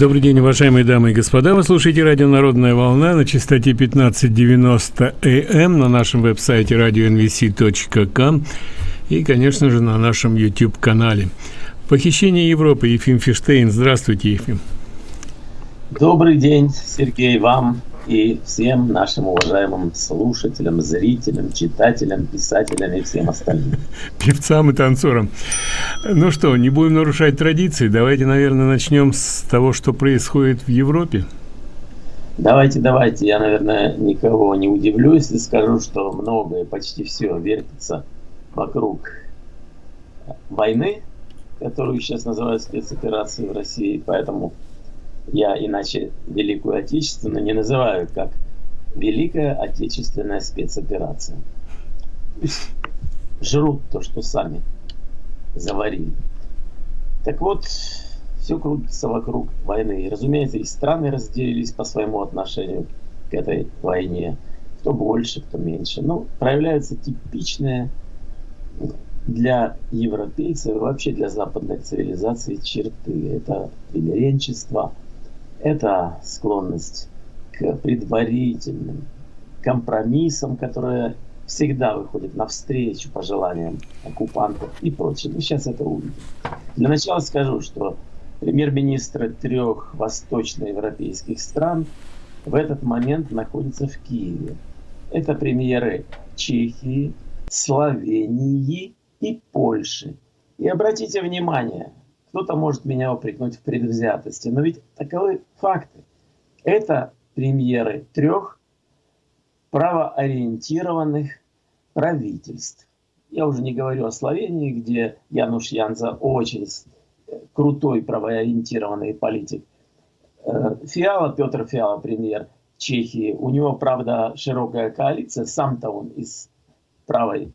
Добрый день, уважаемые дамы и господа. Вы слушаете радио «Народная волна» на частоте 1590 АМ на нашем веб-сайте radionvc.com и, конечно же, на нашем YouTube-канале. Похищение Европы. Ефим Фиштейн. Здравствуйте, Ефим. Добрый день, Сергей, вам и всем нашим уважаемым слушателям, зрителям, читателям, писателям и всем остальным. Певцам и танцорам. Ну что, не будем нарушать традиции. Давайте, наверное, начнем с того, что происходит в Европе. Давайте, давайте. Я, наверное, никого не удивлю, если скажу, что многое, почти все вертится вокруг войны, которую сейчас называют спецоперацией в России. Поэтому я иначе Великую Отечественную не называю как Великая Отечественная спецоперация. Пусть жрут то, что сами заварили. Так вот, все крутится вокруг войны. И, разумеется, и страны разделились по своему отношению к этой войне. Кто больше, кто меньше. Ну, проявляются типичные для европейцев и вообще для западной цивилизации черты. Это примиренчество, это склонность к предварительным компромиссам, которые всегда выходят навстречу пожеланиям оккупантов и прочее. Мы сейчас это увидим. Для начала скажу, что премьер-министры трех восточноевропейских стран в этот момент находятся в Киеве. Это премьеры Чехии, Словении и Польши. И обратите внимание, кто-то может меня упрекнуть в предвзятости, но ведь таковы факты. Это премьеры трех правоориентированных правительств. Я уже не говорю о Словении, где Януш Янза очень крутой правоориентированный политик. Э, Фиала, Петр Фиала, премьер Чехии, у него, правда, широкая коалиция, сам-то он из правой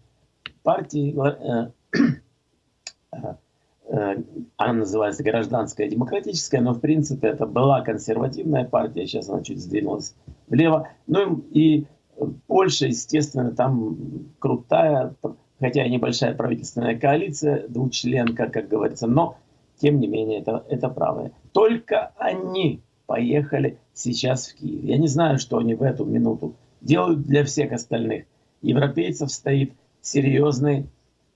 партии, э, э, Э, она называется гражданская демократическая, но в принципе это была консервативная партия, сейчас она чуть сдвинулась влево. Ну и Польша, естественно, там крутая, хотя и небольшая правительственная коалиция, двучленка, как говорится, но тем не менее это, это правое. Только они поехали сейчас в Киев. Я не знаю, что они в эту минуту делают для всех остальных. Европейцев стоит серьезный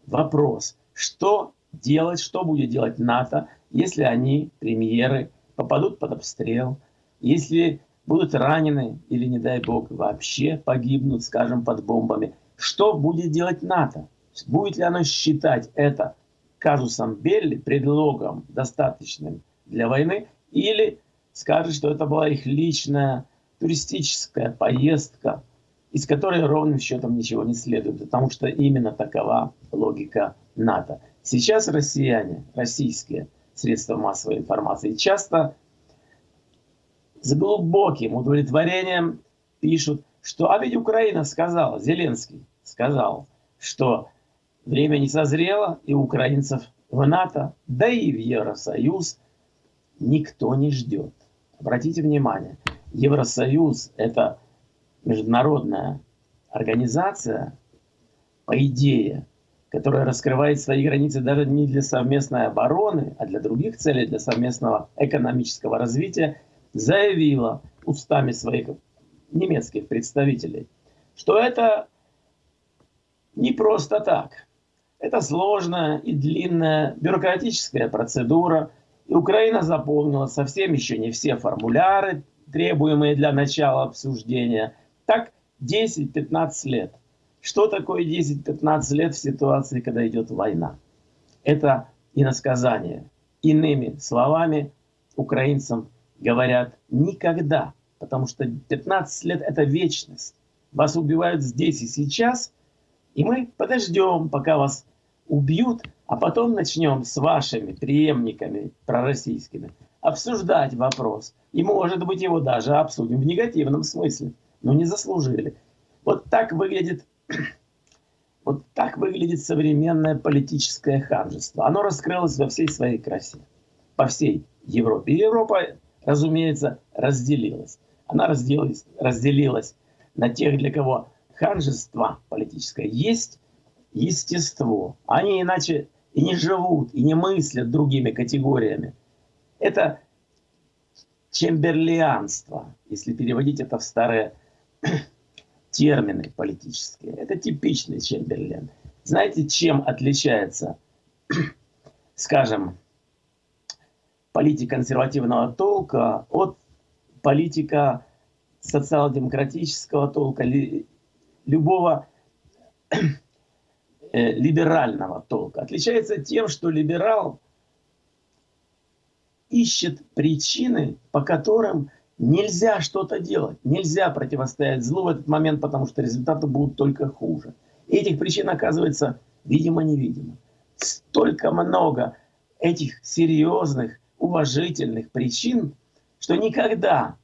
вопрос. Что делать, что будет делать НАТО, если они, премьеры, попадут под обстрел, если будут ранены или, не дай бог, вообще погибнут, скажем, под бомбами. Что будет делать НАТО? Будет ли оно считать это казусом Белли, предлогом достаточным для войны, или скажет, что это была их личная туристическая поездка, из которой ровным счетом ничего не следует, потому что именно такова логика НАТО. Сейчас россияне, российские средства массовой информации часто с глубоким удовлетворением пишут, что а ведь Украина сказала, Зеленский сказал, что время не созрело, и украинцев в НАТО, да и в Евросоюз никто не ждет. Обратите внимание, Евросоюз – это международная организация, по идее, которая раскрывает свои границы даже не для совместной обороны, а для других целей, для совместного экономического развития, заявила устами своих немецких представителей, что это не просто так. Это сложная и длинная бюрократическая процедура, и Украина заполнила совсем еще не все формуляры, требуемые для начала обсуждения. Так 10-15 лет. Что такое 10-15 лет в ситуации, когда идет война? Это иносказание. Иными словами, украинцам говорят никогда, потому что 15 лет это вечность. Вас убивают здесь и сейчас, и мы подождем, пока вас убьют, а потом начнем с вашими преемниками пророссийскими обсуждать вопрос. И, может быть, его даже обсудим в негативном смысле, но не заслужили. Вот так выглядит вот так выглядит современное политическое ханжество. Оно раскрылось во всей своей красе, по всей Европе. И Европа, разумеется, разделилась. Она разделилась, разделилась на тех, для кого ханжество политическое есть естество. Они иначе и не живут, и не мыслят другими категориями. Это чемберлианство, если переводить это в старые термины политические. Это типичный Чемберлен. Знаете, чем отличается, скажем, политика консервативного толка от политика социал-демократического толка, любого э, либерального толка. Отличается тем, что либерал ищет причины, по которым нельзя что-то делать, нельзя противостоять злу в этот момент, потому что результаты будут только хуже. И этих причин оказывается видимо-невидимо. Столько много этих серьезных, уважительных причин, что никогда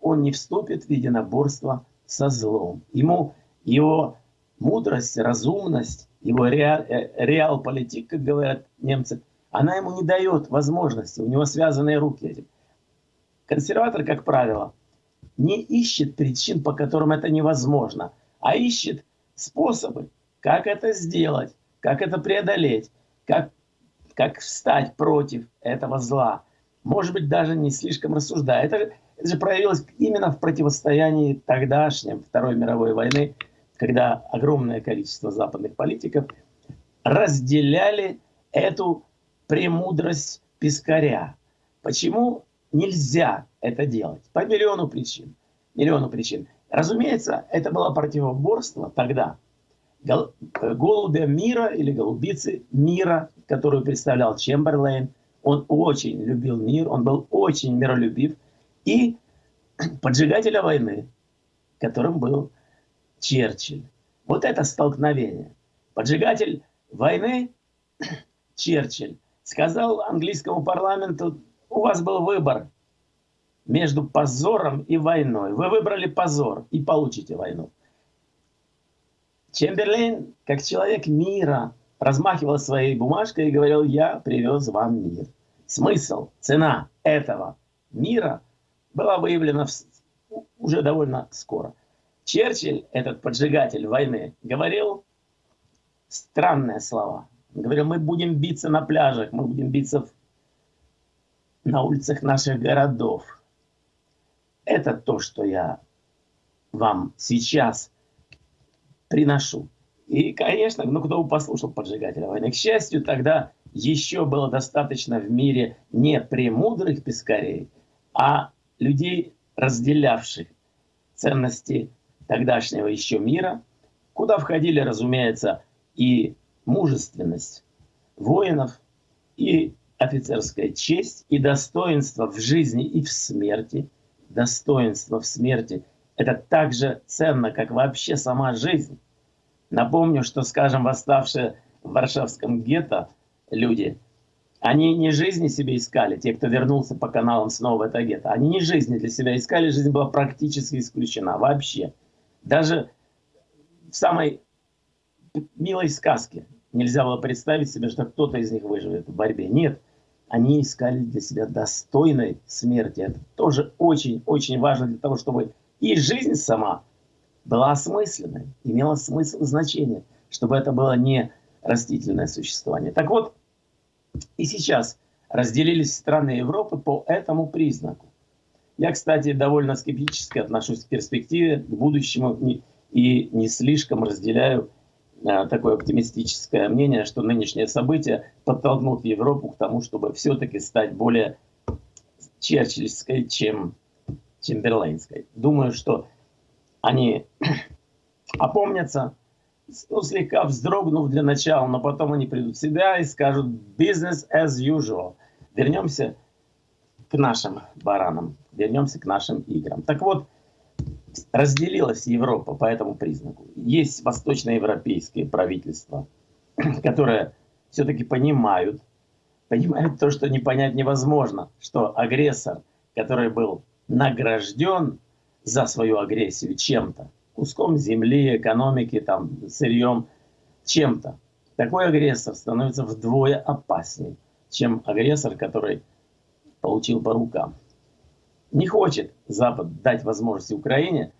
он не вступит в единоборство со злом. Ему его мудрость, разумность, его реал, э, реал-политик, как говорят немцы, она ему не дает возможности, у него связанные руки этим. Консерватор, как правило, не ищет причин, по которым это невозможно, а ищет способы, как это сделать, как это преодолеть, как, как встать против этого зла. Может быть, даже не слишком рассуждая. Это, это же проявилось именно в противостоянии тогдашнем Второй мировой войны, когда огромное количество западных политиков разделяли эту премудрость Пискаря. Почему нельзя это делать. По миллиону причин. Миллиону причин. Разумеется, это было противоборство тогда. Голубя мира или голубицы мира, которую представлял Чемберлейн, он очень любил мир, он был очень миролюбив. И поджигателя войны, которым был Черчилль. Вот это столкновение. Поджигатель войны Черчилль сказал английскому парламенту у вас был выбор между позором и войной. Вы выбрали позор и получите войну. Чемберлейн, как человек мира, размахивал своей бумажкой и говорил, я привез вам мир. Смысл, цена этого мира была выявлена уже довольно скоро. Черчилль, этот поджигатель войны, говорил странные слова. Он говорил, мы будем биться на пляжах, мы будем биться в на улицах наших городов. Это то, что я вам сейчас приношу. И, конечно, ну кто бы послушал поджигателя войны. К счастью, тогда еще было достаточно в мире не премудрых пескарей, а людей, разделявших ценности тогдашнего еще мира, куда входили, разумеется, и мужественность воинов, и офицерская честь и достоинство в жизни и в смерти. Достоинство в смерти – это так же ценно, как вообще сама жизнь. Напомню, что, скажем, восставшие в Варшавском гетто люди, они не жизни себе искали, те, кто вернулся по каналам снова в это гетто, они не жизни для себя искали, жизнь была практически исключена вообще. Даже в самой милой сказке нельзя было представить себе, что кто-то из них выживет в борьбе. Нет, они искали для себя достойной смерти. Это тоже очень-очень важно для того, чтобы и жизнь сама была осмысленной, имела смысл и значение, чтобы это было не растительное существование. Так вот, и сейчас разделились страны Европы по этому признаку. Я, кстати, довольно скептически отношусь к перспективе, к будущему и не слишком разделяю такое оптимистическое мнение, что нынешние события подтолкнут Европу к тому, чтобы все-таки стать более черчилльской, чем чемберлейнской. Думаю, что они опомнятся, ну, слегка вздрогнув для начала, но потом они придут в себя и скажут «business as usual». Вернемся к нашим баранам, вернемся к нашим играм. Так вот, разделилась Европа по этому признаку. Есть восточноевропейские правительства, которые все-таки понимают, понимают то, что не понять невозможно, что агрессор, который был награжден за свою агрессию чем-то, куском земли, экономики, там, сырьем, чем-то, такой агрессор становится вдвое опаснее, чем агрессор, который получил по рукам. Не хочет Запад дать возможность Украине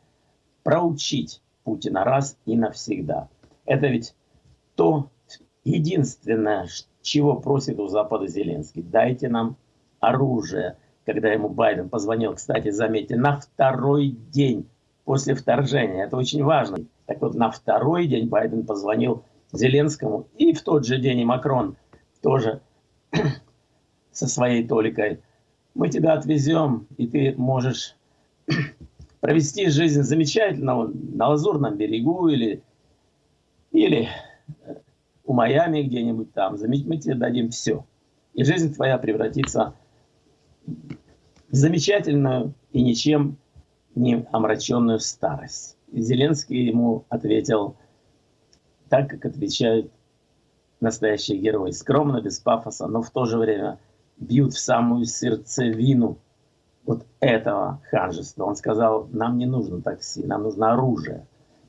проучить Путина раз и навсегда. Это ведь то единственное, чего просит у Запада Зеленский. Дайте нам оружие, когда ему Байден позвонил, кстати, заметьте, на второй день после вторжения. Это очень важно. Так вот, на второй день Байден позвонил Зеленскому, и в тот же день и Макрон тоже со своей толикой. Мы тебя отвезем, и ты можешь провести жизнь замечательно на Лазурном берегу или, или у Майами где-нибудь там. Мы тебе дадим все. И жизнь твоя превратится в замечательную и ничем не омраченную старость. И Зеленский ему ответил так, как отвечают настоящие герои. Скромно, без пафоса, но в то же время бьют в самую сердцевину вот этого ханжества. Он сказал, нам не нужно такси, нам нужно оружие.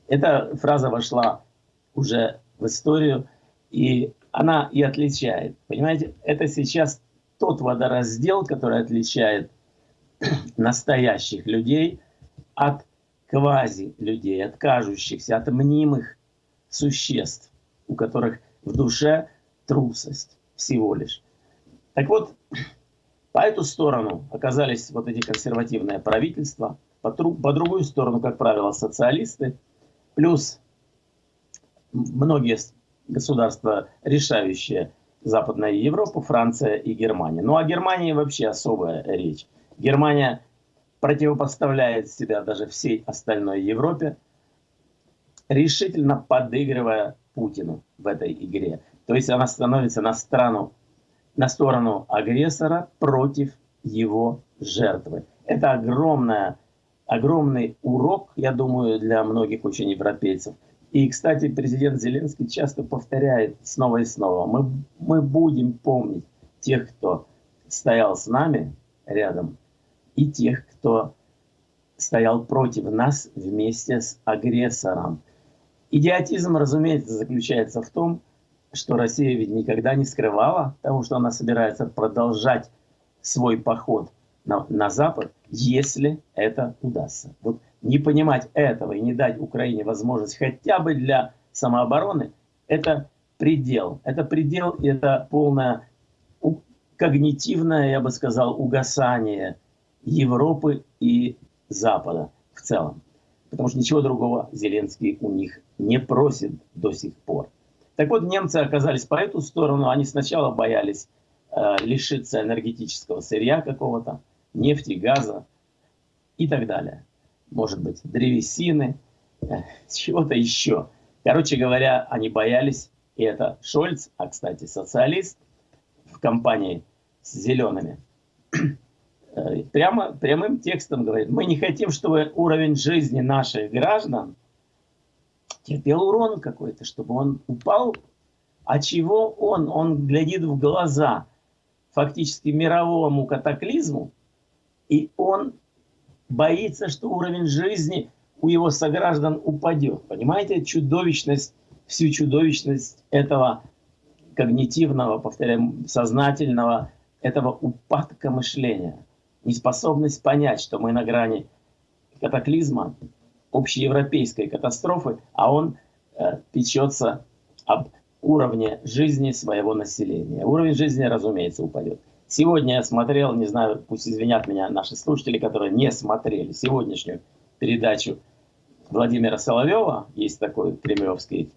Эта фраза вошла уже в историю, и она и отличает. Понимаете, это сейчас тот водораздел, который отличает настоящих людей от квази-людей, от кажущихся, от мнимых существ, у которых в душе трусость всего лишь. Так вот, по эту сторону оказались вот эти консервативные правительства, по, по другую сторону, как правило, социалисты, плюс многие государства, решающие Западная Европа, Франция и Германия. Ну, о Германии вообще особая речь. Германия противопоставляет себя даже всей остальной Европе, решительно подыгрывая Путину в этой игре. То есть она становится на сторону, на сторону агрессора против его жертвы. Это огромная, огромный урок, я думаю, для многих очень европейцев. И, кстати, президент Зеленский часто повторяет снова и снова, мы, мы будем помнить тех, кто стоял с нами рядом, и тех, кто стоял против нас вместе с агрессором. Идиотизм, разумеется, заключается в том, что Россия ведь никогда не скрывала того, что она собирается продолжать свой поход на, на Запад, если это удастся. Вот не понимать этого и не дать Украине возможность хотя бы для самообороны, это предел. Это предел, и это полное когнитивное, я бы сказал, угасание Европы и Запада в целом. Потому что ничего другого Зеленский у них не просит до сих пор. Так вот, немцы оказались по эту сторону. Они сначала боялись э, лишиться энергетического сырья какого-то, нефти, газа и так далее. Может быть, древесины, э, чего-то еще. Короче говоря, они боялись, и это Шольц, а, кстати, социалист в компании с зелеными, Э, прямо, прямым текстом говорит, мы не хотим, чтобы уровень жизни наших граждан терпел урон какой-то, чтобы он упал. А чего он? Он глядит в глаза фактически мировому катаклизму, и он боится, что уровень жизни у его сограждан упадет. Понимаете, чудовищность, всю чудовищность этого когнитивного, повторяем, сознательного, этого упадка мышления неспособность понять, что мы на грани катаклизма, общеевропейской катастрофы, а он э, печется об уровне жизни своего населения. Уровень жизни, разумеется, упадет. Сегодня я смотрел, не знаю, пусть извинят меня наши слушатели, которые не смотрели сегодняшнюю передачу Владимира Соловьева, есть такой кремлевский,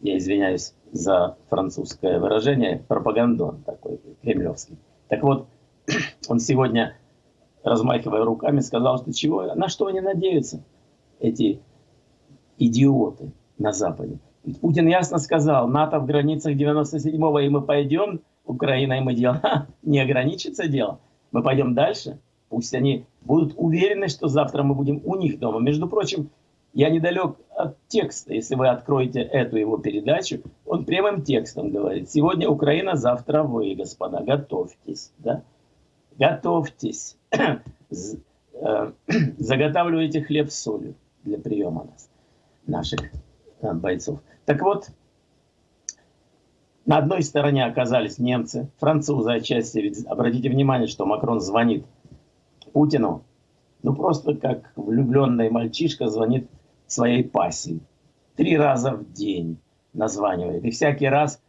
я извиняюсь за французское выражение, пропагандон такой кремлевский. Так вот, он сегодня, размахивая руками, сказал, что чего, на что они надеются, эти идиоты на Западе. Путин ясно сказал, НАТО в границах 97-го, и мы пойдем, Украина и мы дело, не ограничится дело, мы пойдем дальше, пусть они будут уверены, что завтра мы будем у них дома. Между прочим, я недалек от текста, если вы откроете эту его передачу, он прямым текстом говорит, сегодня Украина, завтра вы, господа, готовьтесь. Да? Готовьтесь, э, заготавливайте хлеб с солью для приема нас, наших э, бойцов. Так вот, на одной стороне оказались немцы, французы отчасти. Ведь обратите внимание, что Макрон звонит Путину, ну просто как влюбленный мальчишка звонит своей пассии. Три раза в день названивает. И всякий раз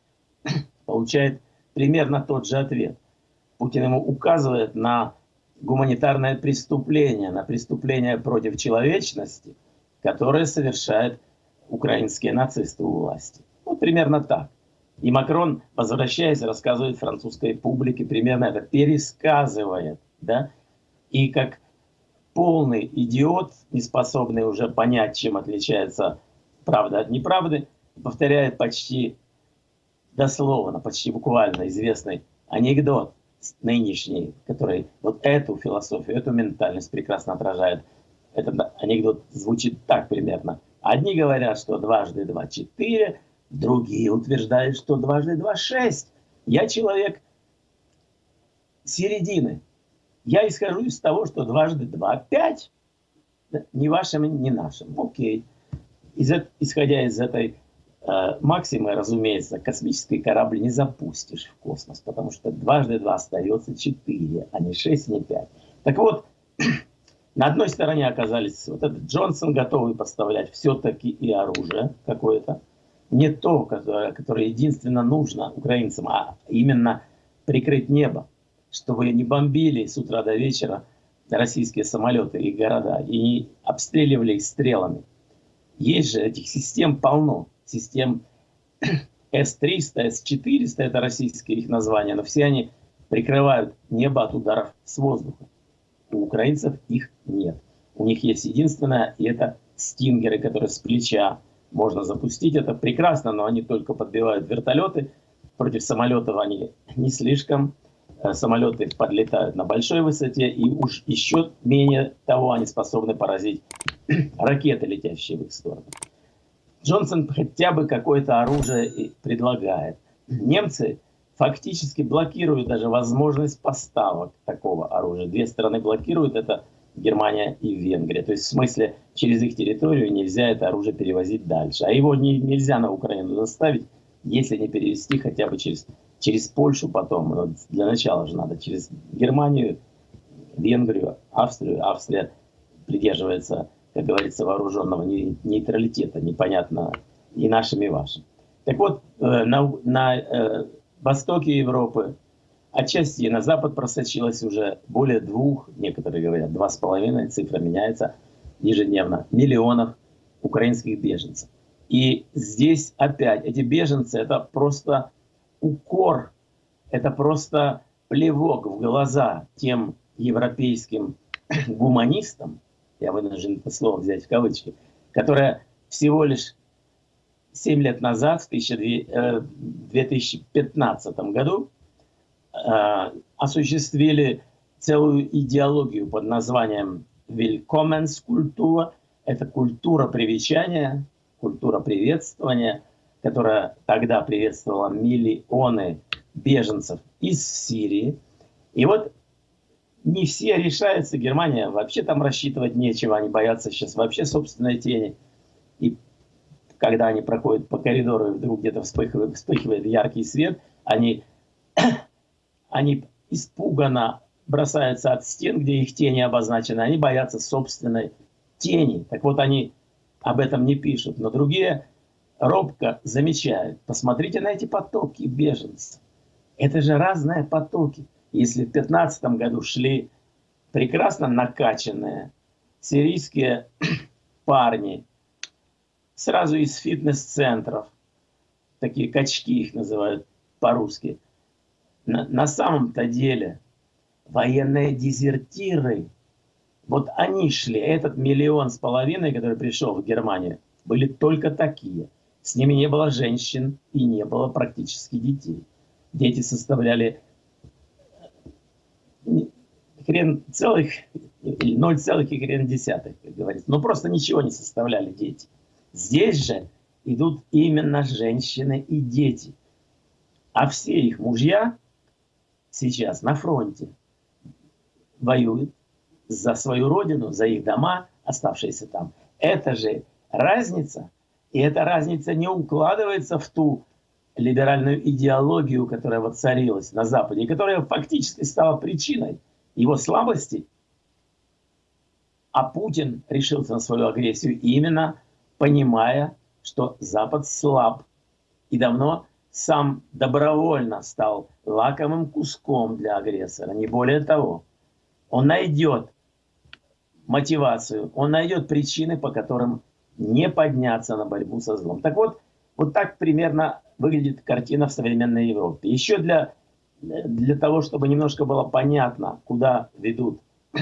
получает примерно тот же ответ – Путин ему указывает на гуманитарное преступление, на преступление против человечности, которое совершают украинские нацисты у власти. Вот примерно так. И Макрон, возвращаясь, рассказывает французской публике, примерно это пересказывает. Да? И как полный идиот, не способный уже понять, чем отличается правда от неправды, повторяет почти дословно, почти буквально известный анекдот нынешний, который вот эту философию, эту ментальность прекрасно отражает. Этот анекдот звучит так примерно. Одни говорят, что дважды два – четыре, другие утверждают, что дважды два – шесть. Я человек середины. Я исхожу из того, что дважды два – пять. Ни вашим, ни нашим. Окей. Исходя из этой максимы, разумеется, космический корабль не запустишь в космос, потому что дважды два остается четыре, а не шесть, не пять. Так вот, на одной стороне оказались вот этот Джонсон, готовый поставлять все-таки и оружие какое-то, не то, которое, которое единственно нужно украинцам, а именно прикрыть небо, чтобы не бомбили с утра до вечера российские самолеты и города, и не обстреливали их стрелами. Есть же этих систем полно систем С-300, С-400, это российские их названия, но все они прикрывают небо от ударов с воздуха. У украинцев их нет. У них есть единственное, и это стингеры, которые с плеча можно запустить. Это прекрасно, но они только подбивают вертолеты. Против самолетов они не слишком. Э, самолеты подлетают на большой высоте, и уж еще менее того они способны поразить ракеты, летящие в их сторону. Джонсон хотя бы какое-то оружие предлагает. Немцы фактически блокируют даже возможность поставок такого оружия. Две страны блокируют это Германия и Венгрия. То есть в смысле через их территорию нельзя это оружие перевозить дальше. А его не, нельзя на Украину доставить, если не перевести хотя бы через, через Польшу потом. Но для начала же надо через Германию, Венгрию, Австрию. Австрия придерживается как говорится, вооруженного нейтралитета, непонятно и нашим, и вашим. Так вот, э, на, на э, востоке Европы, отчасти на запад просочилось уже более двух, некоторые говорят, два с половиной, цифра меняется ежедневно, миллионов украинских беженцев. И здесь опять эти беженцы, это просто укор, это просто плевок в глаза тем европейским гуманистам, я вынужден это слово взять в кавычки, которая всего лишь 7 лет назад, в 2015 э, году, э, осуществили целую идеологию под названием Willkommenskultur. Это культура привечания, культура приветствования, которая тогда приветствовала миллионы беженцев из Сирии. И вот не все решаются. Германия вообще там рассчитывать нечего. Они боятся сейчас вообще собственной тени. И когда они проходят по коридору, и вдруг где-то вспыхивает, вспыхивает яркий свет, они, они испуганно бросаются от стен, где их тени обозначены. Они боятся собственной тени. Так вот, они об этом не пишут. Но другие робко замечают. Посмотрите на эти потоки беженцев. Это же разные потоки. Если в 2015 году шли прекрасно накачанные сирийские парни, сразу из фитнес-центров, такие качки их называют по-русски, на, на самом-то деле военные дезертиры, вот они шли, этот миллион с половиной, который пришел в Германию, были только такие. С ними не было женщин и не было практически детей. Дети составляли хрен целых, 0 целых и хрен десятых, как говорится. Но просто ничего не составляли дети. Здесь же идут именно женщины и дети. А все их мужья сейчас на фронте воюют за свою родину, за их дома, оставшиеся там. Это же разница. И эта разница не укладывается в ту либеральную идеологию, которая воцарилась на Западе, и которая фактически стала причиной его слабости, а Путин решился на свою агрессию именно понимая, что Запад слаб и давно сам добровольно стал лакомым куском для агрессора, не более того. Он найдет мотивацию, он найдет причины, по которым не подняться на борьбу со злом. Так вот, вот так примерно выглядит картина в современной Европе. Еще для, для того, чтобы немножко было понятно, куда ведут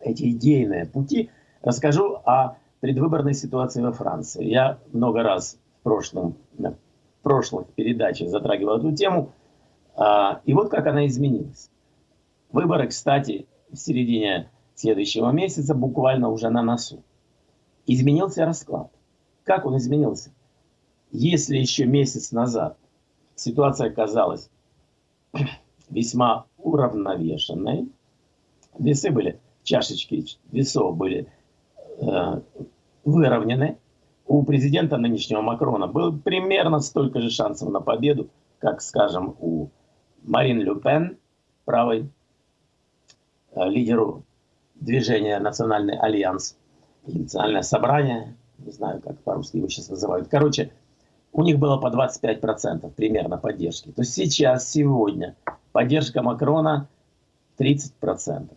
эти идейные пути, расскажу о предвыборной ситуации во Франции. Я много раз в прошлом, в прошлых передачах затрагивал эту тему. А, и вот как она изменилась. Выборы, кстати, в середине следующего месяца, буквально уже на носу. Изменился расклад. Как он изменился? Если еще месяц назад ситуация казалась весьма уравновешенной, весы были, чашечки весов были э, выровнены, у президента нынешнего Макрона было примерно столько же шансов на победу, как, скажем, у Марин Ле Пен, правой э, лидеру движения «Национальный альянс», национальное собрание, не знаю, как по-русски его сейчас называют. Короче, у них было по 25% примерно поддержки. То есть сейчас, сегодня, поддержка Макрона 30%.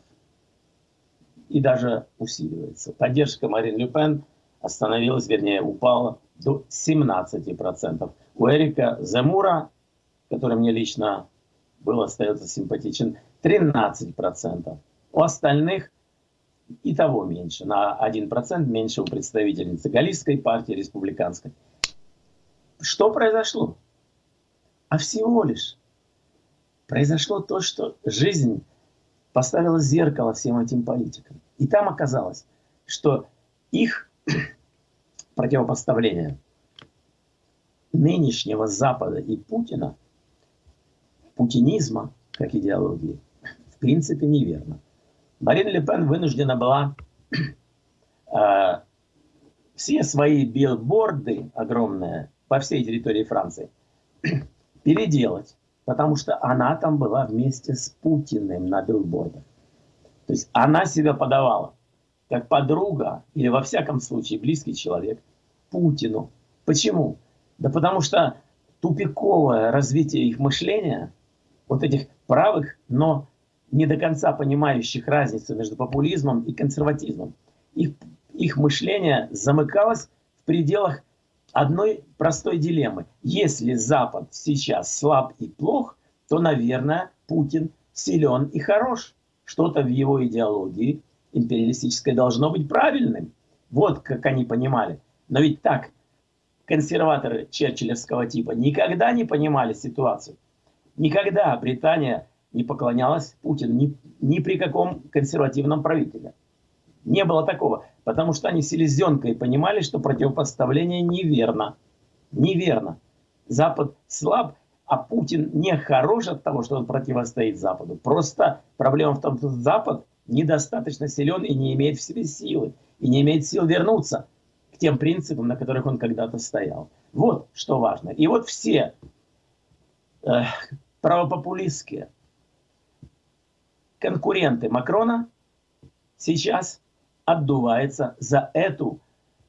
И даже усиливается. Поддержка Марин Ле Пен остановилась, вернее, упала до 17%. У Эрика Земура, который мне лично был, остается симпатичен, 13%. У остальных и того меньше, на 1% меньше у представительницы Галлийской партии республиканской. Что произошло? А всего лишь произошло то, что жизнь поставила зеркало всем этим политикам. И там оказалось, что их противопоставление нынешнего Запада и Путина, путинизма как идеологии, в принципе неверно. Марин Ле Пен вынуждена была э, все свои билборды огромные по всей территории Франции переделать, потому что она там была вместе с Путиным на билбордах. То есть она себя подавала как подруга или во всяком случае близкий человек Путину. Почему? Да потому что тупиковое развитие их мышления, вот этих правых, но не до конца понимающих разницу между популизмом и консерватизмом. Их, их мышление замыкалось в пределах одной простой дилеммы. Если Запад сейчас слаб и плох, то, наверное, Путин силен и хорош. Что-то в его идеологии империалистической должно быть правильным. Вот как они понимали. Но ведь так консерваторы черчиллевского типа никогда не понимали ситуацию. Никогда Британия не поклонялась Путину ни, ни при каком консервативном правителе. Не было такого, потому что они селезенкой понимали, что противопоставление неверно. Неверно. Запад слаб, а Путин не хорош от того, что он противостоит Западу. Просто проблема в том, что Запад недостаточно силен и не имеет в себе силы, и не имеет сил вернуться к тем принципам, на которых он когда-то стоял. Вот что важно. И вот все э, правопопулистские, конкуренты Макрона сейчас отдуваются за эту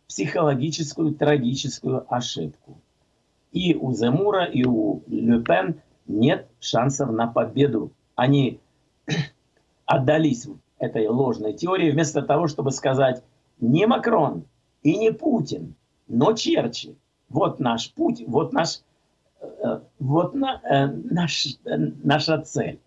психологическую трагическую ошибку. И у Земура, и у Ле Пен нет шансов на победу. Они отдались этой ложной теории вместо того, чтобы сказать не Макрон и не Путин, но Черчилль. Вот наш путь, вот наш, э, вот на, э, наш, э, наша цель.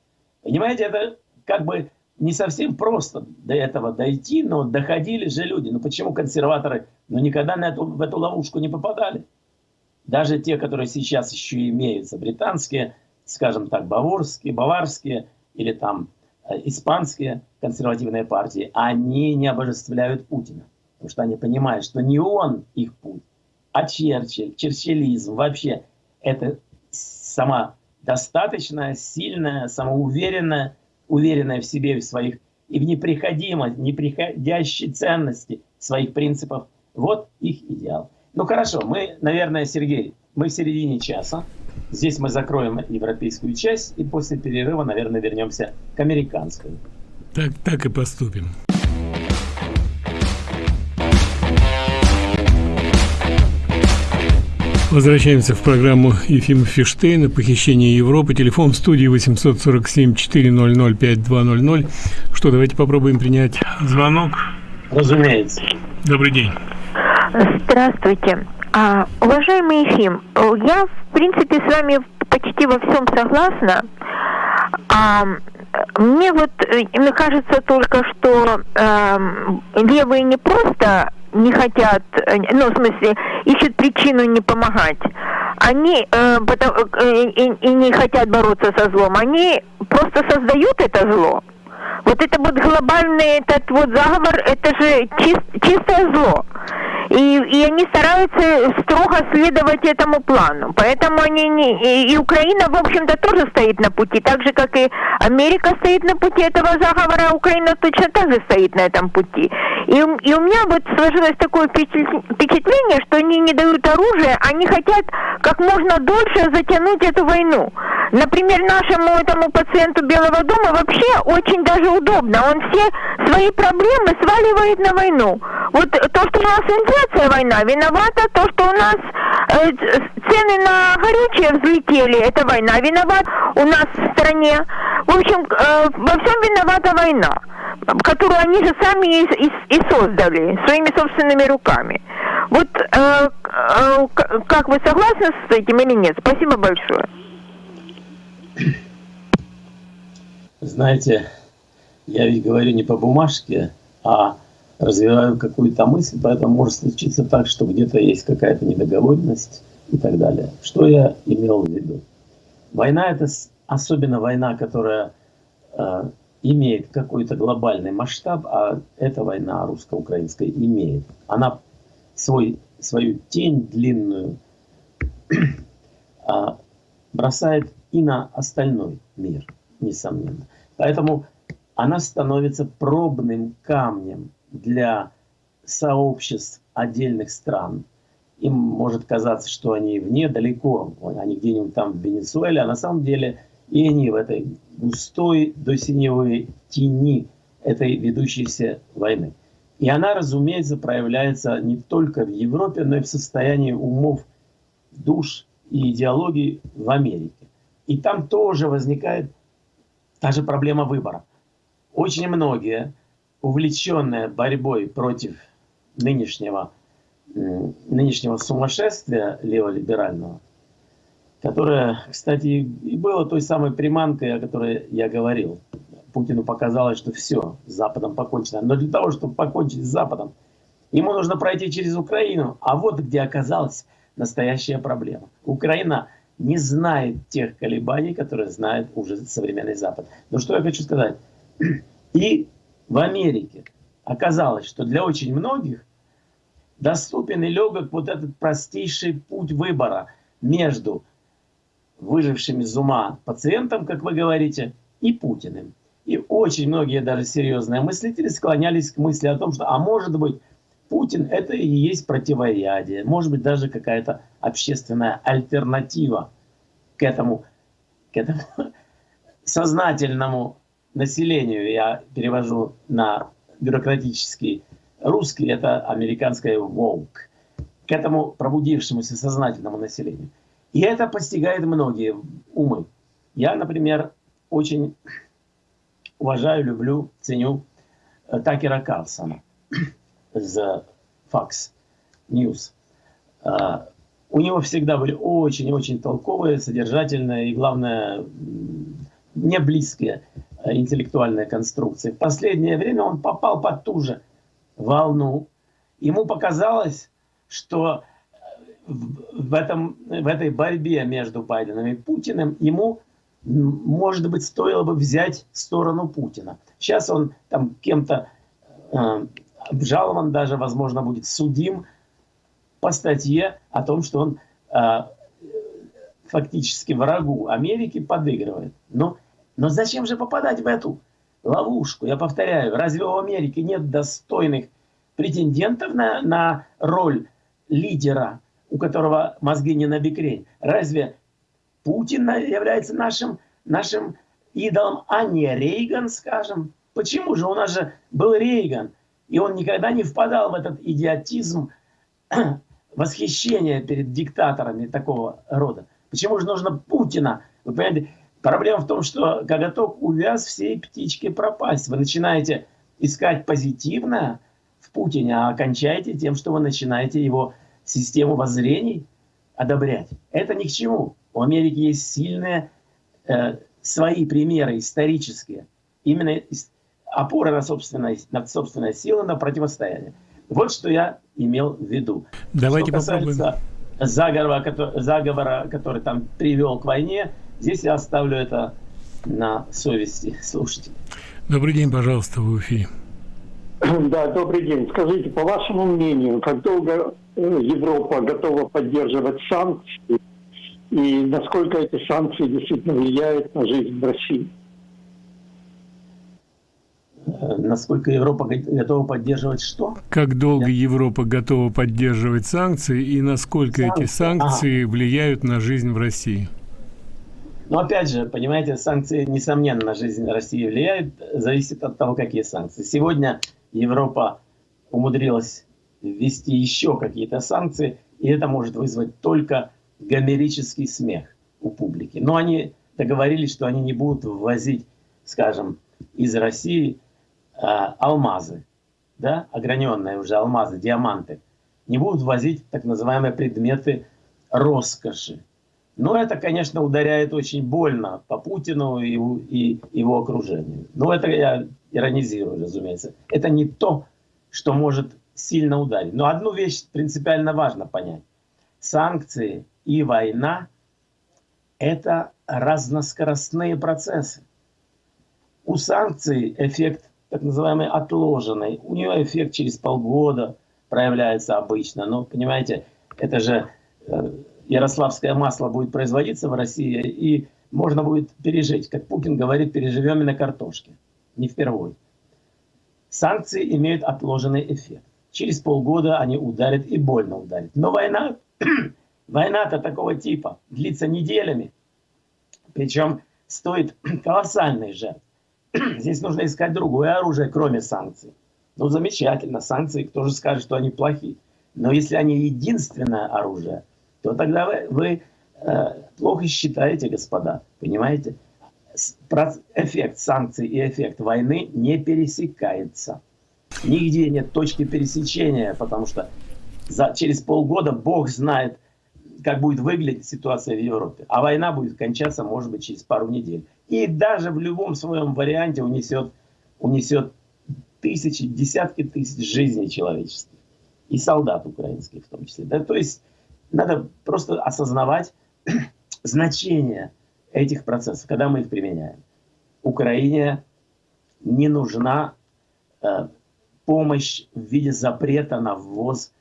Понимаете, это как бы не совсем просто до этого дойти, но доходили же люди. Ну почему консерваторы ну, никогда на эту, в эту ловушку не попадали? Даже те, которые сейчас еще имеются, британские, скажем так, баварские, баварские или там э, испанские консервативные партии, они не обожествляют Путина. Потому что они понимают, что не он их путь, а Черчилль, черчиллизм вообще это сама достаточная, сильная, самоуверенная уверенная в себе, в своих и в неприходимой, неприходящей ценности своих принципов. Вот их идеал. Ну хорошо, мы, наверное, Сергей, мы в середине часа. Здесь мы закроем европейскую часть и после перерыва, наверное, вернемся к американской. Так, так и поступим. Возвращаемся в программу Ефима Фиштейна «Похищение Европы». Телефон в студии 847-400-5200. Что, давайте попробуем принять звонок. Разумеется. Добрый день. Здравствуйте. А, уважаемый Ефим, я, в принципе, с вами почти во всем согласна. А, мне вот э, мне кажется только, что э, левые не просто не хотят, э, ну, в смысле, ищут причину не помогать. Они э, потому, э, и, и не хотят бороться со злом. Они просто создают это зло. Вот это вот глобальный этот вот заговор, это же чист, чистое зло. И, и они стараются строго следовать этому плану. Поэтому они не... И, и Украина, в общем-то, тоже стоит на пути. Так же, как и Америка стоит на пути этого заговора, Украина точно так же стоит на этом пути. И, и у меня вот сложилось такое впечатление, что они не дают оружие, они хотят как можно дольше затянуть эту войну. Например, нашему этому пациенту Белого дома вообще очень даже удобно. Он все свои проблемы сваливает на войну. Вот то, что у нас инфляция война, виновата то, что у нас э, цены на горючее взлетели, это война виноват у нас в стране. В общем, э, во всем виновата война, которую они же сами и, и, и создали своими собственными руками. Вот э, э, как вы согласны с этим или нет? Спасибо большое. Знаете, я ведь говорю не по бумажке, а развиваю какую-то мысль, поэтому может случиться так, что где-то есть какая-то недоговоренность и так далее. Что я имел в виду? Война это особенно война, которая э, имеет какой-то глобальный масштаб, а эта война русско-украинская имеет. Она свой, свою тень длинную э, бросает и на остальной мир, несомненно. Поэтому она становится пробным камнем для сообществ отдельных стран. Им может казаться, что они вне, далеко, они где-нибудь там в Венесуэле, а на самом деле и они в этой густой до синевой тени этой ведущейся войны. И она, разумеется, проявляется не только в Европе, но и в состоянии умов, душ и идеологии в Америке. И там тоже возникает та же проблема выбора. Очень многие, увлеченные борьбой против нынешнего, нынешнего сумасшествия леволиберального, которое, кстати, и было той самой приманкой, о которой я говорил. Путину показалось, что все, с Западом покончено. Но для того, чтобы покончить с Западом, ему нужно пройти через Украину. А вот где оказалась настоящая проблема. Украина не знает тех колебаний, которые знает уже современный Запад. Но что я хочу сказать? И в Америке оказалось, что для очень многих доступен и легок вот этот простейший путь выбора между выжившим из ума пациентом, как вы говорите, и Путиным. И очень многие даже серьезные мыслители склонялись к мысли о том, что, а может быть, Путин это и есть противоядие, может быть даже какая-то общественная альтернатива к этому, к этому сознательному населению. Я перевожу на бюрократический русский, это американское woke, к этому пробудившемуся сознательному населению. И это постигает многие умы. Я, например, очень уважаю, люблю, ценю э, Такера Карлсона из Fox News. А, у него всегда были очень-очень толковые, содержательные и, главное, не близкие э, интеллектуальные конструкции. В последнее время он попал под ту же волну. Ему показалось, что в, этом, в этой борьбе между Байденом и Путиным ему, может быть, стоило бы взять сторону Путина. Сейчас он там кем-то э, обжалован, даже, возможно, будет судим по статье о том, что он э, фактически врагу Америки подыгрывает. Но, но зачем же попадать в эту ловушку? Я повторяю, разве у Америки нет достойных претендентов на, на роль лидера у которого мозги не на бекрень. Разве Путин является нашим, нашим идолом, а не Рейган, скажем? Почему же? У нас же был Рейган, и он никогда не впадал в этот идиотизм восхищение перед диктаторами такого рода? Почему же нужно Путина? Вы понимаете, проблема в том, что коготок увяз всей птички пропасть. Вы начинаете искать позитивное в Путине, а окончаете тем, что вы начинаете его систему воззрений одобрять. Это ни к чему. У Америки есть сильные э, свои примеры исторические. Именно опора на собственной, на собственной силы, на противостояние. Вот что я имел в виду. Давайте что касается попробуем. заговора, который, заговора, который там привел к войне, здесь я оставлю это на совести слушателей. Добрый день, пожалуйста, в эфире. Да, добрый день. Скажите, по вашему мнению, как долго э, Европа готова поддерживать санкции и насколько эти санкции действительно влияют на жизнь в России? Э, насколько Европа готова поддерживать что? Как долго Я... Европа готова поддерживать санкции и насколько санкции. эти санкции ага. влияют на жизнь в России? Но опять же, понимаете, санкции, несомненно, на жизнь России влияют, зависит от того, какие санкции. Сегодня Европа умудрилась ввести еще какие-то санкции, и это может вызвать только гомерический смех у публики. Но они договорились, что они не будут ввозить, скажем, из России алмазы, да, ограненные уже алмазы, диаманты, не будут ввозить так называемые предметы роскоши. Но это, конечно, ударяет очень больно по Путину и, и его окружению. Но это я иронизирую, разумеется. Это не то, что может сильно ударить. Но одну вещь принципиально важно понять. Санкции и война – это разноскоростные процессы. У санкций эффект так называемый отложенный. У нее эффект через полгода проявляется обычно. Но, понимаете, это же э, ярославское масло будет производиться в России, и можно будет пережить. Как Путин говорит, переживем и на картошке. Не впервой. Санкции имеют отложенный эффект. Через полгода они ударят и больно ударят. Но война, война-то такого типа длится неделями. Причем стоит колоссальный жертв. Здесь нужно искать другое оружие, кроме санкций. Ну, замечательно, санкции, кто же скажет, что они плохие. Но если они единственное оружие, то тогда вы, вы э, плохо считаете, господа, понимаете? Эффект санкций и эффект войны не пересекается. Нигде нет точки пересечения, потому что за, через полгода Бог знает, как будет выглядеть ситуация в Европе. А война будет кончаться, может быть, через пару недель. И даже в любом своем варианте унесет, унесет тысячи, десятки тысяч жизней человеческих. И солдат украинских в том числе. Да, то есть надо просто осознавать значение этих процессов, когда мы их применяем. Украине не нужна э, помощь в виде запрета на ввоз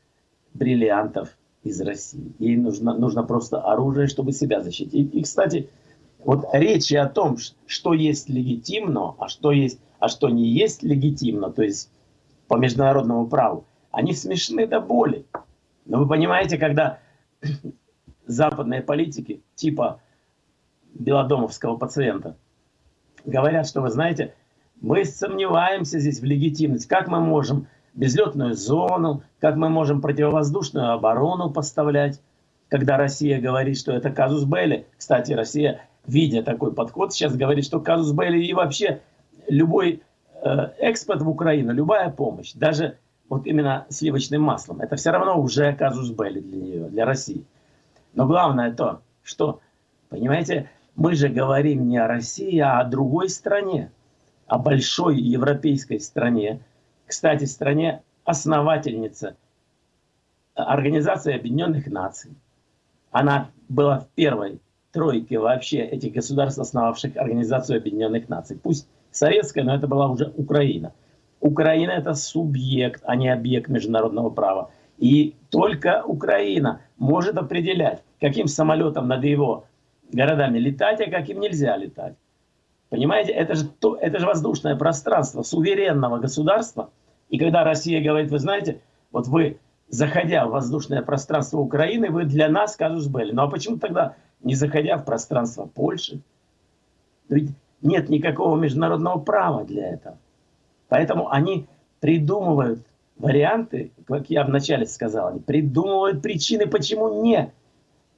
бриллиантов из России. Ей нужно, нужно просто оружие, чтобы себя защитить. И, кстати, вот речи о том, что есть легитимно, а что, есть, а что не есть легитимно, то есть по международному праву, они смешны до боли. Но вы понимаете, когда западные политики, типа белодомовского пациента, говорят, что, вы знаете, мы сомневаемся здесь в легитимности. Как мы можем безлетную зону, как мы можем противовоздушную оборону поставлять, когда Россия говорит, что это казус Белли. Кстати, Россия, видя такой подход, сейчас говорит, что казус Белли и вообще любой э, экспорт в Украину, любая помощь, даже вот именно сливочным маслом, это все равно уже казус Белли для нее, для России. Но главное то, что, понимаете, мы же говорим не о России, а о другой стране, о большой европейской стране, кстати, стране основательница Организации Объединенных Наций. Она была в первой тройке вообще этих государств, основавших Организацию Объединенных Наций. Пусть советская, но это была уже Украина. Украина это субъект, а не объект международного права. И только Украина может определять, каким самолетом над его городами летать, а каким нельзя летать. Понимаете, это же, то, это же воздушное пространство суверенного государства. И когда Россия говорит, вы знаете, вот вы, заходя в воздушное пространство Украины, вы для нас казус были. Ну а почему тогда не заходя в пространство Польши? Ведь нет никакого международного права для этого. Поэтому они придумывают варианты, как я вначале сказал, они придумывают причины, почему не,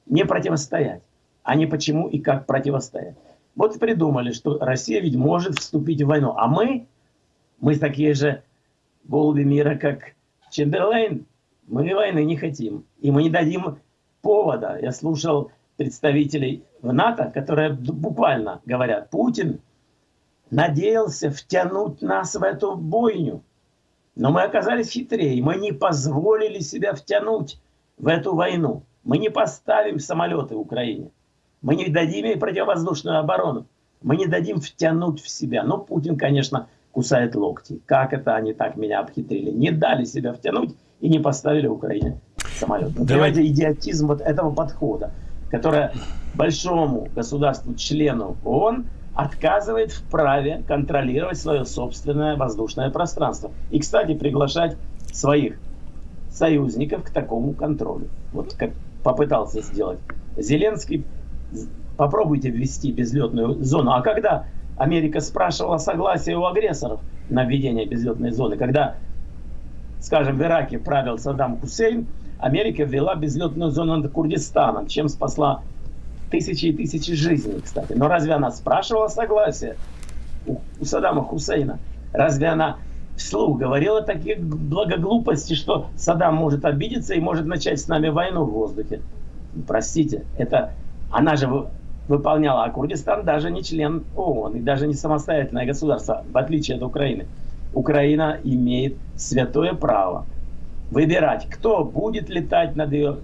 не противостоять, а не почему и как противостоять. Вот придумали, что Россия ведь может вступить в войну, а мы, мы такие же голуби мира, как Чемберлейн, мы войны не хотим, и мы не дадим повода. Я слушал представителей в НАТО, которые буквально говорят, Путин надеялся втянуть нас в эту бойню. Но мы оказались хитрее, мы не позволили себя втянуть в эту войну. Мы не поставим самолеты в Украине. Мы не дадим ей противовоздушную оборону. Мы не дадим втянуть в себя. Но Путин, конечно, кусает локти. Как это они так меня обхитрили? Не дали себя втянуть и не поставили Украине самолет. Давайте идиотизм вот этого подхода, которое большому государству, члену ООН, отказывает в праве контролировать свое собственное воздушное пространство. И, кстати, приглашать своих союзников к такому контролю. Вот как попытался сделать Зеленский. Попробуйте ввести безлетную зону. А когда Америка спрашивала согласие у агрессоров на введение безлетной зоны, когда, скажем, в Ираке правил Саддам Хусейн, Америка ввела безлетную зону над Курдистаном, чем спасла тысячи и тысячи жизней, кстати. Но разве она спрашивала согласие у, у Саддама Хусейна? Разве она вслух говорила такие благоглупости, что Саддам может обидеться и может начать с нами войну в воздухе? Простите, это она же выполняла, а Курдистан даже не член ООН и даже не самостоятельное государство, в отличие от Украины. Украина имеет святое право выбирать, кто будет летать над ее,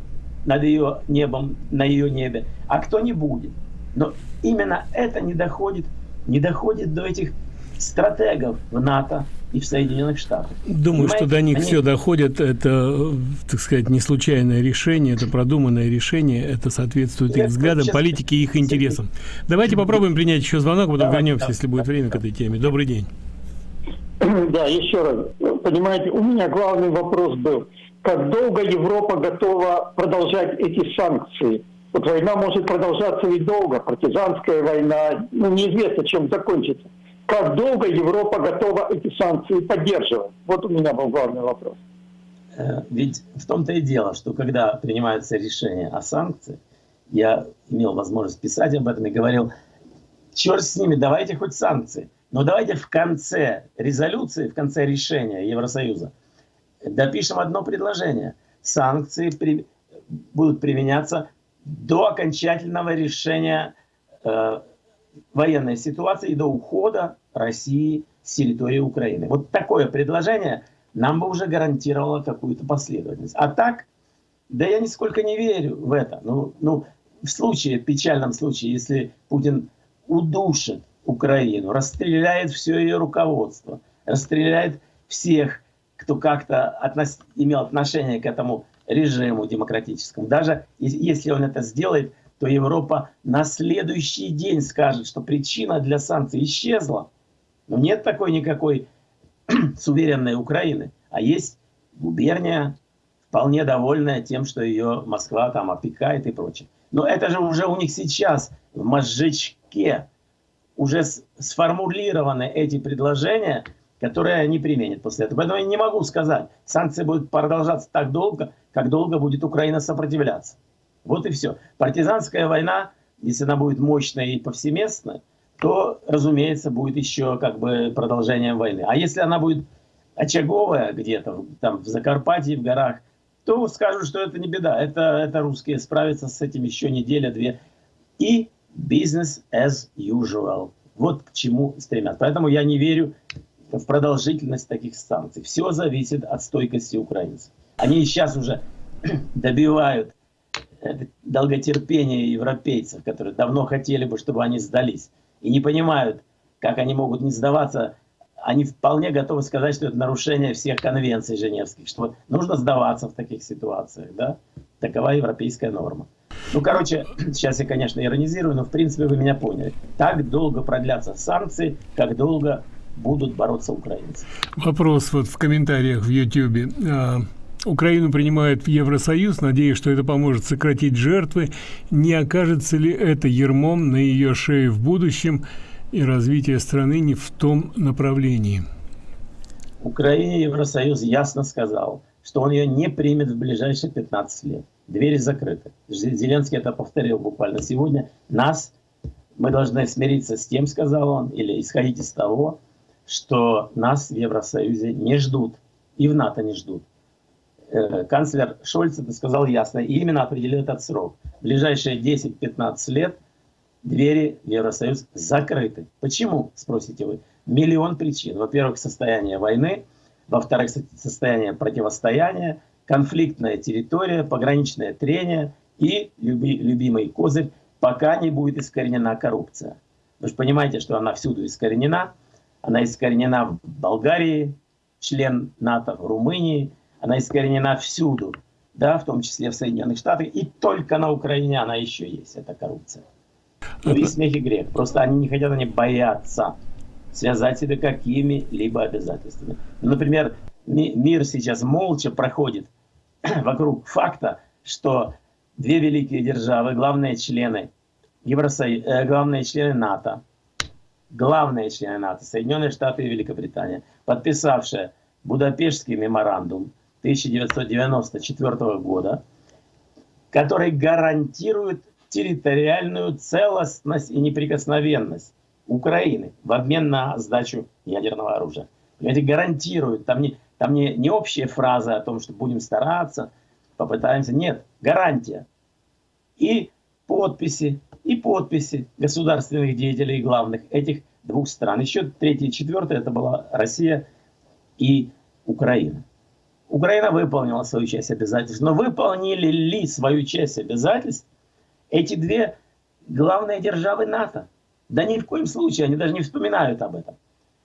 над ее небом, на ее небе, а кто не будет. Но именно это не доходит, не доходит до этих стратегов в НАТО и в Соединенных Штатах. Думаю, Понимаете? что до них Они... все доходит. Это, так сказать, не случайное решение, это продуманное решение, это соответствует их взглядам, политике и их интересам. Давайте попробуем принять еще звонок, потом Давай, вернемся, если будет время к этой теме. Добрый день. Да, еще раз. Понимаете, у меня главный вопрос был, как долго Европа готова продолжать эти санкции? Вот война может продолжаться и долго, партизанская война, ну неизвестно, чем закончится. Как долго Европа готова эти санкции поддерживать? Вот у меня был главный вопрос. Э, ведь в том-то и дело, что когда принимается решение о санкциях, я имел возможность писать об этом и говорил, черт с ними, давайте хоть санкции. Но давайте в конце резолюции, в конце решения Евросоюза допишем одно предложение. Санкции при, будут применяться до окончательного решения э, военной ситуации и до ухода России с территории Украины. Вот такое предложение нам бы уже гарантировало какую-то последовательность. А так, да я нисколько не верю в это. Ну, ну, в случае, в печальном случае, если Путин удушит Украину, расстреляет все ее руководство, расстреляет всех, кто как-то относ... имел отношение к этому режиму демократическому. Даже если он это сделает, то Европа на следующий день скажет, что причина для санкций исчезла. Но нет такой никакой суверенной Украины, а есть губерния, вполне довольная тем, что ее Москва там опекает и прочее. Но это же уже у них сейчас в мозжечке уже сформулированы эти предложения, которые они применят после этого. Поэтому я не могу сказать, санкции будут продолжаться так долго, как долго будет Украина сопротивляться. Вот и все. Партизанская война, если она будет мощная и повсеместная, то, разумеется, будет еще как бы продолжением войны. А если она будет очаговая где-то, там в Закарпатье, в горах, то скажут, что это не беда. Это, это русские справятся с этим еще неделя-две. И business as usual. Вот к чему стремятся. Поэтому я не верю в продолжительность таких санкций. Все зависит от стойкости украинцев. Они сейчас уже добивают долготерпения европейцев, которые давно хотели бы, чтобы они сдались. И не понимают, как они могут не сдаваться. Они вполне готовы сказать, что это нарушение всех конвенций женевских, что нужно сдаваться в таких ситуациях. Да? Такова европейская норма. Ну, короче, сейчас я, конечно, иронизирую, но в принципе вы меня поняли. Так долго продлятся санкции, как долго будут бороться украинцы. Вопрос вот в комментариях в YouTube. Украину принимают в Евросоюз, надеясь, что это поможет сократить жертвы. Не окажется ли это ермом на ее шее в будущем и развитие страны не в том направлении? Украине Евросоюз ясно сказал, что он ее не примет в ближайшие 15 лет. Двери закрыты. Зеленский это повторил буквально сегодня. Нас, мы должны смириться с тем, сказал он, или исходить из того, что нас в Евросоюзе не ждут и в НАТО не ждут. Э, канцлер Шольц это сказал ясно и именно определил этот срок. В ближайшие 10-15 лет двери в Евросоюз закрыты. Почему, спросите вы? Миллион причин. Во-первых, состояние войны, во-вторых, состояние противостояния, конфликтная территория, пограничное трение и люби, любимый козырь, пока не будет искоренена коррупция. Вы же понимаете, что она всюду искоренена. Она искоренена в Болгарии, член НАТО, в Румынии, она искоренена всюду, да, в том числе в Соединенных Штатах, и только на Украине она еще есть, эта коррупция. Ну и смех и грех. Просто они не хотят, они боятся связать себя какими-либо обязательствами. Ну, например, мир сейчас молча проходит вокруг факта, что две великие державы, главные члены Евросоюза, э, главные члены НАТО, главные члены НАТО, Соединенные Штаты и Великобритания, подписавшие Будапештский меморандум 1994 года, который гарантирует территориальную целостность и неприкосновенность Украины в обмен на сдачу ядерного оружия. Понимаете, гарантирует, там не, там не, не общие фразы о том, что будем стараться, попытаемся, нет, гарантия. И подписи, и подписи государственных деятелей главных этих двух стран. Еще третье и четвертое, это была Россия и Украина. Украина выполнила свою часть обязательств, но выполнили ли свою часть обязательств эти две главные державы НАТО? Да ни в коем случае, они даже не вспоминают об этом.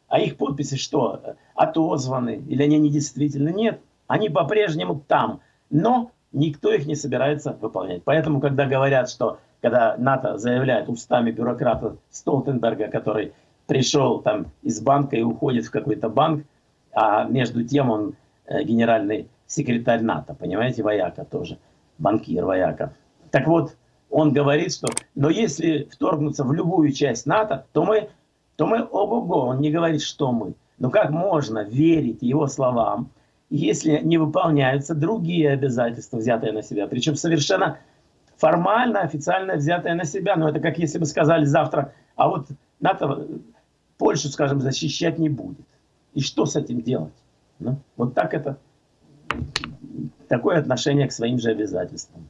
А их подписи что? Отозваны или они недействительны? Нет, они по-прежнему там, но никто их не собирается выполнять. Поэтому, когда говорят, что когда НАТО заявляет устами бюрократа Столтенберга, который пришел там из банка и уходит в какой-то банк, а между тем он генеральный секретарь НАТО, понимаете, вояка тоже, банкир вояка. Так вот, он говорит, что но если вторгнуться в любую часть НАТО, то мы, то мы ого-го, он не говорит, что мы. Но как можно верить его словам, если не выполняются другие обязательства, взятые на себя, причем совершенно формально, официально взятые на себя. Но это как если бы сказали завтра, а вот НАТО Польшу, скажем, защищать не будет. И что с этим делать? Ну, вот так это, такое отношение к своим же обязательствам.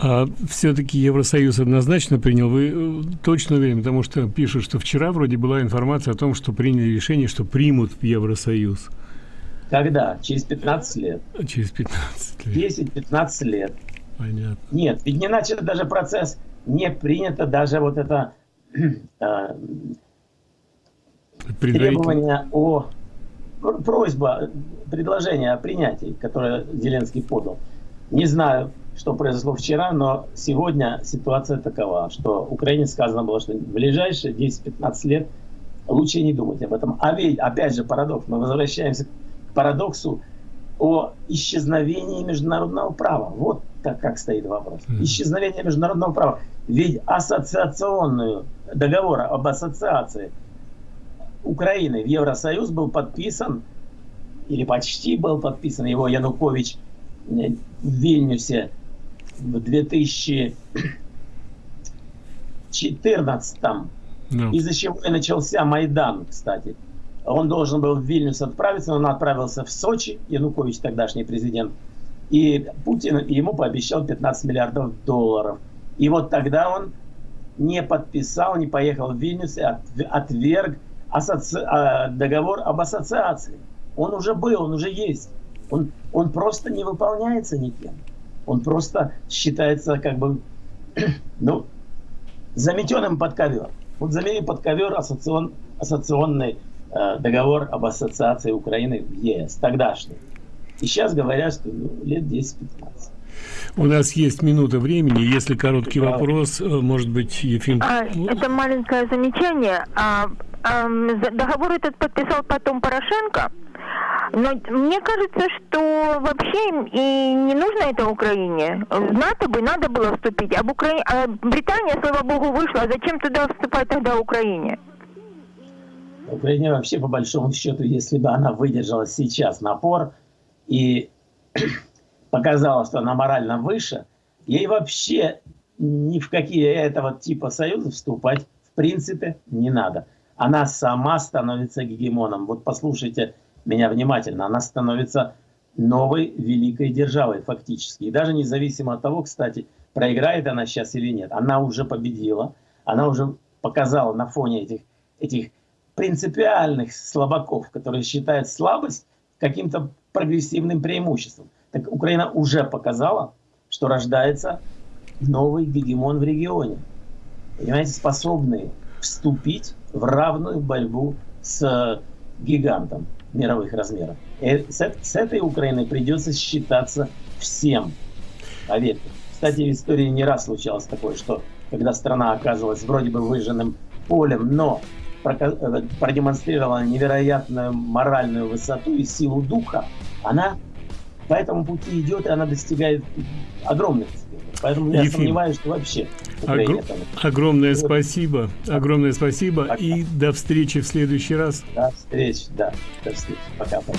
А все-таки Евросоюз однозначно принял, вы э, точно уверены, потому что пишут, что вчера вроде была информация о том, что приняли решение, что примут в Евросоюз. Когда? Через 15 лет. Через 15 лет. 10-15 лет. Понятно. Нет, ведь не начат даже процесс, не принято даже вот это э, требование о просьба, предложение о принятии, которое Зеленский подал. Не знаю, что произошло вчера, но сегодня ситуация такова, что Украине сказано было, что в ближайшие 10-15 лет лучше не думать об этом. А ведь, опять же, парадокс. Мы возвращаемся к парадоксу о исчезновении международного права. Вот так как стоит вопрос. Исчезновение международного права. Ведь ассоциационный договор об ассоциации Украины в Евросоюз был подписан, или почти был подписан, его Янукович в Вильнюсе в 2014 no. из-за чего и начался Майдан, кстати. Он должен был в Вильнюс отправиться, но он отправился в Сочи, Янукович, тогдашний президент, и Путин ему пообещал 15 миллиардов долларов. И вот тогда он не подписал, не поехал в Вильнюс и отверг асоци... А, договор об ассоциации. Он уже был, он уже есть. Он, он просто не выполняется никем. Он просто считается как бы, ну, заметенным под ковер. Вот замели под ковер ассоцион, ассоционный э, договор об ассоциации Украины в ЕС, тогдашний. И сейчас говорят, что ну, лет 10-15. У нас есть минута времени. Если короткий да. вопрос, э, может быть, Ефим... А, это маленькое замечание. А, а, договор этот подписал потом Порошенко. Но мне кажется, что вообще и не нужно это Украине. В НАТО бы надо было вступить, а, в Укра... а Британия, слава богу, вышла. А зачем туда вступать тогда Украине? Украине вообще, по большому счету, если бы она выдержала сейчас напор и показала, что она морально выше, ей вообще ни в какие этого типа союзы вступать в принципе не надо. Она сама становится гегемоном. Вот послушайте меня внимательно. Она становится новой великой державой фактически. И даже независимо от того, кстати, проиграет она сейчас или нет, она уже победила, она уже показала на фоне этих, этих принципиальных слабаков, которые считают слабость каким-то прогрессивным преимуществом. Так Украина уже показала, что рождается новый гегемон в регионе. Понимаете, способный вступить в равную борьбу с гигантом мировых размеров. И с, с этой Украиной придется считаться всем. Поверьте. Кстати, в истории не раз случалось такое, что когда страна оказывалась вроде бы выжженным полем, но э, продемонстрировала невероятную моральную высоту и силу духа, она по этому пути идет, и она достигает огромных. Поэтому я Ефим, сомневаюсь, что вообще Огр... Огромное спасибо. Огромное спасибо. Пока. И до встречи в следующий раз. До встречи, да. До встречи. Пока. пока.